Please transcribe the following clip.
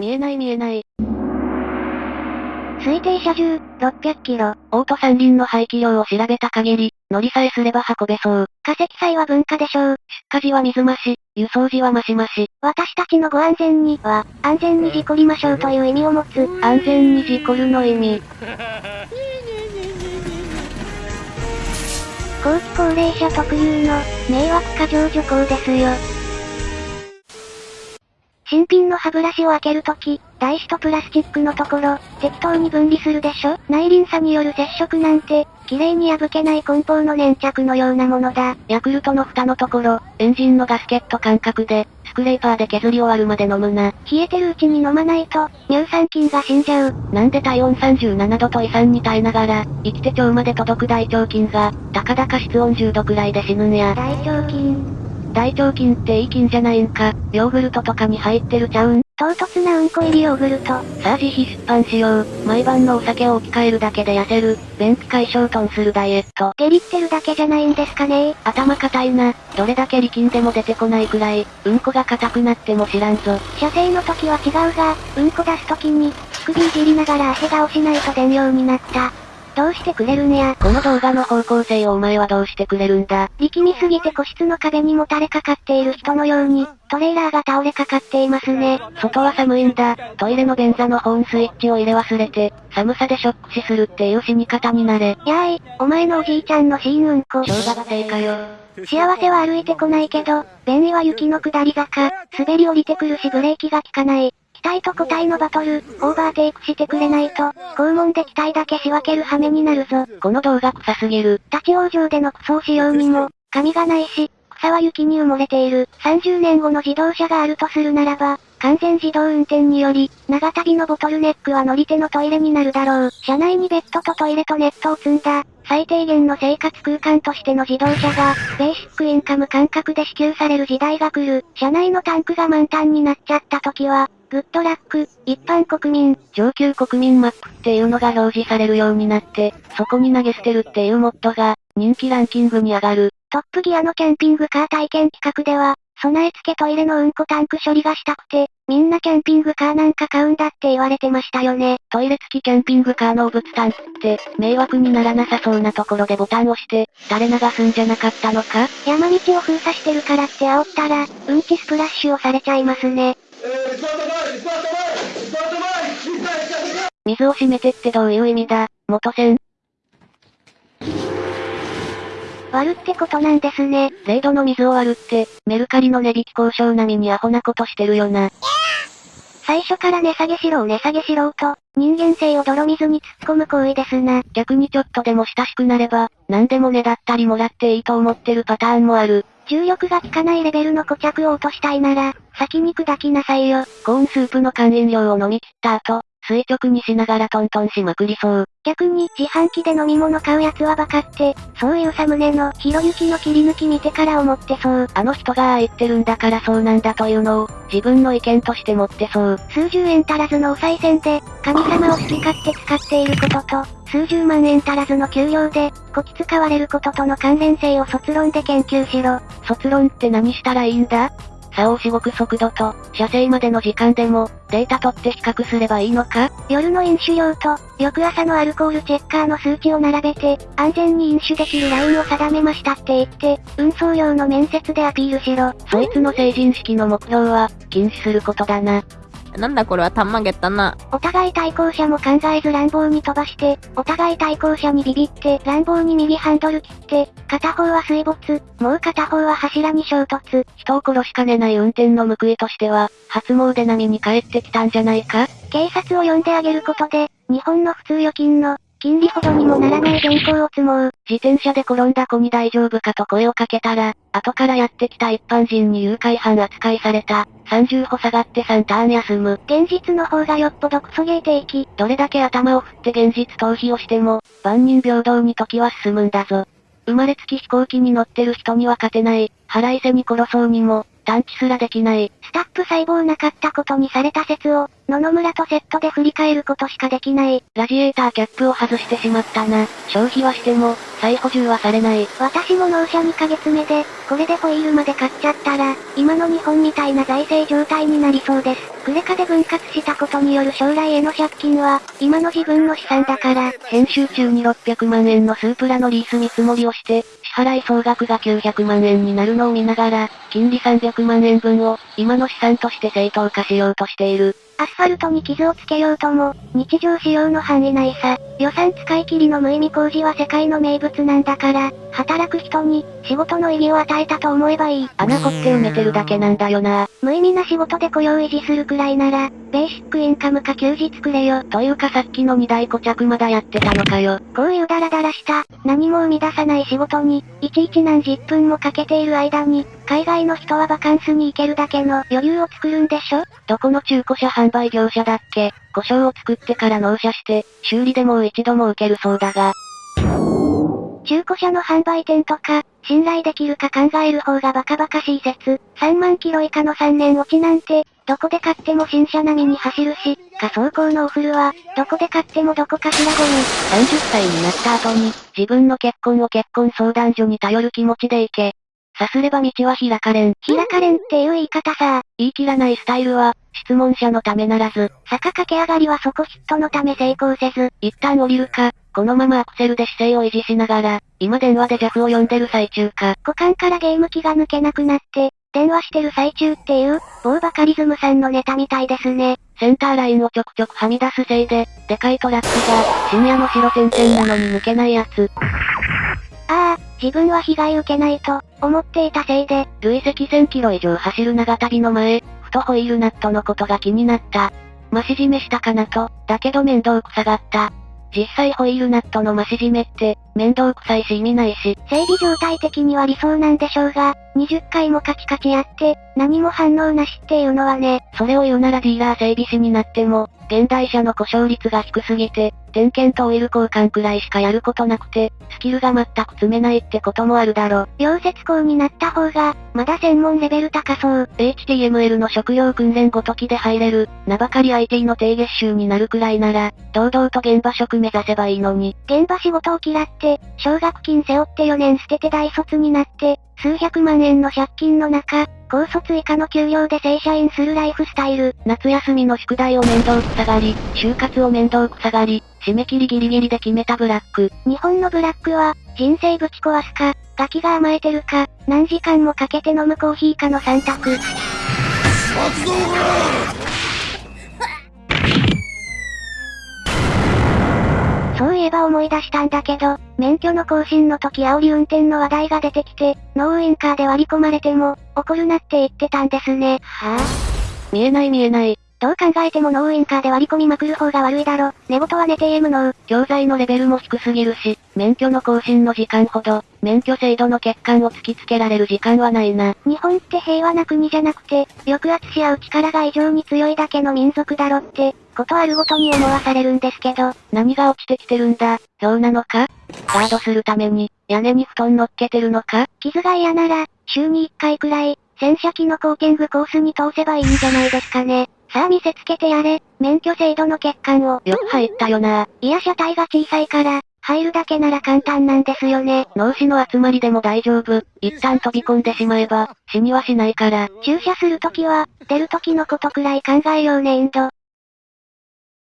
見えない見えない。推定車重、600キロ。オート三輪の排気量を調べた限り、乗りさえすれば運べそう。化石祭は文化でしょう。出荷時は水増し、輸送時は増し増し。私たちのご安全には、安全に事故りましょうという意味を持つ。安全に事故るの意味。後期高齢者特有の、迷惑過剰徐行ですよ。新品の歯ブラシを開けるとき、台紙とプラスチックのところ、適当に分離するでしょ？内輪差による接触なんて、綺麗に破けない梱包の粘着のようなものだ。ヤクルトの蓋のところ、エンジンのガスケット感覚で、スクレーパーで削り終わるまで飲むな。冷えてるうちに飲まないと、乳酸菌が死んじゃう。なんで体温37度と胃酸に耐えながら、生きて腸まで届く大腸菌が、たかだか室温10度くらいで死ぬんや。大腸菌。大腸菌っていい菌じゃないんか。ヨーグルトとかに入ってるちゃうん？唐突なうんこ入りヨーグルト。さあ自費出版しよう。毎晩のお酒を置き換えるだけで痩せる。便秘解消トンするダイエット。ゲリってるだけじゃないんですかね頭固いな。どれだけ力んでも出てこないくらい、うんこが硬くなっても知らんぞ。射精の時は違うが、うんこ出す時に、首いじりながら汗が押しないと出んようになった。どうしてくれるんや。この動画の方向性をお前はどうしてくれるんだ。力みすぎて個室の壁にもたれかかっている人のように、トレーラーが倒れかかっていますね。外は寒いんだ。トイレの便座の保温スイッチを入れ忘れて、寒さでショック死するっていう死に方になれ。やーい、お前のおじいちゃんのシーンうんこ。小馬がかよ。幸せは歩いてこないけど、便意は雪の下り坂、滑り降りてくるしブレーキが効かない。期待と個体のバトル、オーバーテイクしてくれないと、肛門で期待だけ仕分ける羽目になるぞ。この動画臭すぎる。立ち往生でのクソをしようにも、髪がないし、草は雪に埋もれている。30年後の自動車があるとするならば、完全自動運転により、長旅のボトルネックは乗り手のトイレになるだろう。車内にベッドとトイレとネットを積んだ、最低限の生活空間としての自動車が、ベーシックインカム感覚で支給される時代が来る。車内のタンクが満タンになっちゃった時は、グッドラック、一般国民、上級国民マップっていうのが表示されるようになって、そこに投げ捨てるっていうモッドが、人気ランキングに上がる。トップギアのキャンピングカー体験企画では、備え付けトイレのうんこタンク処理がしたくて、みんなキャンピングカーなんか買うんだって言われてましたよね。トイレ付きキャンピングカーのお物タンクって、迷惑にならなさそうなところでボタンを押して、垂れ流すんじゃなかったのか？山道を封鎖してるからって煽ったら、うんちスプラッシュをされちゃいますね。水を閉めてってどういう意味だ、元栓？割るってことなんですね。0度の水を割るって、メルカリの値引き交渉並みにアホなことしてるよな。最初から値下げしろを値下げしろうと、人間性を泥水に突っ込む行為ですな。逆にちょっとでも親しくなれば、何でもねだったりもらっていいと思ってるパターンもある。重力が効かないレベルの固着を落としたいなら、先に砕きなさいよ。コーンスープの缶飲料を飲み切った後、垂直にしながらトントンしまくりそう。逆に、自販機で飲み物買うやつはバカって、そういうサムネの、ひろゆきの切り抜き見てから思ってそう。あの人がああ言ってるんだからそうなんだというのを、自分の意見として持ってそう。数十円足らずのお賽銭で、神様を好き勝手使っていることと、数十万円足らずの給料で、こき使われることとの関連性を卒論で研究しろ。卒論って何したらいいんだ？差をしごく速度と、射精までの時間でも、データ取って比較すればいいのか？夜の飲酒量と、翌朝のアルコールチェッカーの数値を並べて、安全に飲酒できるラインを定めましたって言って、運送用の面接でアピールしろ。そいつの成人式の目標は、禁止することだな。なんだこれはたんまげったな。お互い対向車も考えず乱暴に飛ばして、お互い対向車にビビって、乱暴に右ハンドル切って、片方は水没、もう片方は柱に衝突。人を殺しかねない運転の報いとしては、初詣並みに帰ってきたんじゃないか？警察を呼んであげることで、日本の普通預金の、金利ほどにもならない原稿を積もう。自転車で転んだ子に大丈夫かと声をかけたら、後からやってきた一般人に誘拐犯扱いされた。30歩下がって3ターン休む。現実の方がよっぽどクソゲー的。どれだけ頭を振って現実逃避をしても、万人平等に時は進むんだぞ。生まれつき飛行機に乗ってる人には勝てない。腹いせに殺そうにも、探知すらできない。スタップ細胞なかったことにされた説を、野々村とセットで振り返ることしかできない。ラジエーターキャップを外してしまったな。消費はしても、再補充はされない。私も納車2ヶ月目で、これでホイールまで買っちゃったら、今の日本みたいな財政状態になりそうです。クレカで分割したことによる将来への借金は、今の自分の資産だから、編集中に600万円のスープラのリース見積もりをして、支払い総額が900万円になるのを見ながら、金利300万円分を、今の資産として正当化しようとしている。アスファルトに傷をつけようとも、日常使用の範囲内さ。予算使い切りの無意味工事は世界の名物なんだから、働く人に、仕事の意義を与えたと思えばいい。穴掘って埋めてるだけなんだよな。無意味な仕事で雇用維持するくらいなら、ベーシックインカムか休日くれよ。というかさっきの二大固着まだやってたのかよ。こういうダラダラした、何も生み出さない仕事に、いちいち何十分もかけている間に、海外の人はバカンスに行けるだけの余裕を作るんでしょ？どこの中古車販売業者だっけ？故障を作ってから納車して、修理でもう一度も受けるそうだが。中古車の販売店とか、信頼できるか考える方がバカバカしい説。3万キロ以下の3年落ちなんて、どこで買っても新車並みに走るし、仮想工のおフルは、どこで買ってもどこかしらゴミ。30歳になった後に、自分の結婚を結婚相談所に頼る気持ちで行け。さすれば道は開かれん。開かれんっていう言い方さ。言い切らないスタイルは、質問者のためならず、坂駆け上がりはそこヒットのため成功せず、一旦降りるか、このままアクセルで姿勢を維持しながら、今電話で JAF を呼んでる最中か。股間からゲーム機が抜けなくなって、電話してる最中っていう、某バカリズムさんのネタみたいですね。センターラインをちょくちょくはみ出すせいで、でかいトラックが、深夜の白点々なのに抜けないやつ。ああ、自分は被害受けないと、思っていたせいで、累積1000キロ以上走る長旅の前、ふとホイールナットのことが気になった。増し締めしたかなと、だけど面倒くさがった。実際ホイールナットの増し締めって、面倒くさいし意味ないし、整備状態的には理想なんでしょうが、20回もカチカチやって、何も反応なしっていうのはね、それを言うならディーラー整備士になっても、現代車の故障率が低すぎて、点検とオイル交換くらいしかやることなくて、スキルが全く積めないってこともあるだろ。溶接工になった方が、まだ専門レベル高そう。HTML の職業訓練ごときで入れる、名ばかり IT の低月収になるくらいなら、堂々と現場職目指せばいいのに。現場仕事を嫌って、奨学金背負って4年捨てて大卒になって、数百万円の借金の中、高卒以下の給料で正社員するライフスタイル。夏休みの宿題を面倒くさがり、就活を面倒くさがり、締め切りギリギリで決めたブラック。日本のブラックは、人生ぶち壊すか、ガキが甘えてるか、何時間もかけて飲むコーヒーかの3択。ば思い出したんだけど、免許の更新の時煽り運転の話題が出てきて、ノーウインカーで割り込まれても、怒るなって言ってたんですね。はぁ、見えない見えない。どう考えてもノーウインカーで割り込みまくる方が悪いだろ。寝言は寝て M の教材のレベルも低すぎるし、免許の更新の時間ほど、免許制度の欠陥を突きつけられる時間はないな。日本って平和な国じゃなくて、抑圧し合う力が異常に強いだけの民族だろって、ことあるごとに思わされるんですけど、何が落ちてきてるんだ、そうなのか？ガードするために、屋根に布団乗っけてるのか？傷が嫌なら、週に1回くらい、洗車機のコーティングコースに通せばいいんじゃないですかね。さあ見せつけてやれ、免許制度の欠陥を。よく入ったよな。いや車体が小さいから、入るだけなら簡単なんですよね。脳死の集まりでも大丈夫。一旦飛び込んでしまえば、死にはしないから。駐車するときは、出るときのことくらい考えようねインド。